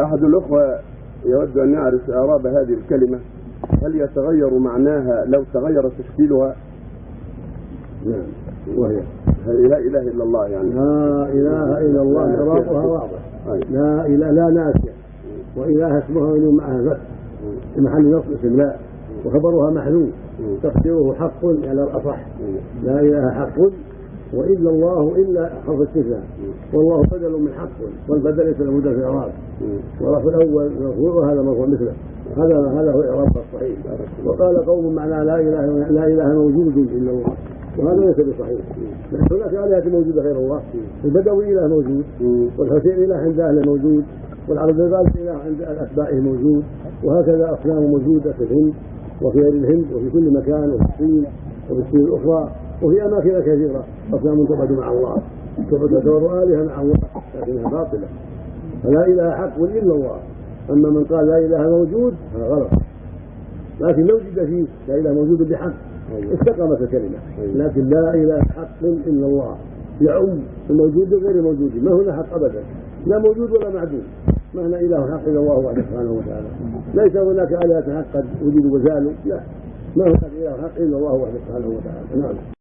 أحد الأخوة يود أن يعرف إعراب هذه الكلمة هل يتغير معناها لو تغير تشكيلها؟ نعم. وهي لا إله إلا الله يعني. لا إله إلا الله إعرابها واضح. لا اله لا ناسيه وإله اسمها وينون معها فتح في محل نصب اسم لا. وخبرها محذوف. تقديره حق على الأصح. لا إله حق. وإلا الله إلا حرف استثناء. والله بدل من حق والبدل ليس له في الإعراب. ورفع الأول مرفوع وهذا مرفوع مثله. هذا هذا هو إعراب الصحيح. وقال قوم معنى لا إله لا إله موجود إلا الله. وهذا ليس بصحيح. هناك آلهة موجودة غير الله. البدوي إله موجود والحسين إله عند أهله موجود والعرب إله عند اتباعه موجود وهكذا أصنام موجودة في الهند وفي غير الهند وفي كل مكان وفي الصين وفي الصين الأخرى. وفي أماكن كثيرة. أصنام تعبد مع الله. تعبد آلهة مع الله. لكنها باطلة. فلا إله حق إلا الله. أما من قال لا إله موجود هذا غلط. لكن لو وجد فيه لا إله موجود بحق استقامت الكلمة. لكن لا إله حق إلا الله. يعم الموجود وغير الموجود ما هنا حق ابدا. لا موجود ولا معدوم ما هنا إله حق إلا الله وحده سبحانه وتعالى. ليس هناك آلهة حق قد وجدوا وزالوا لا. ما هناك إله حق إلا الله وحده سبحانه وتعالى. نعم.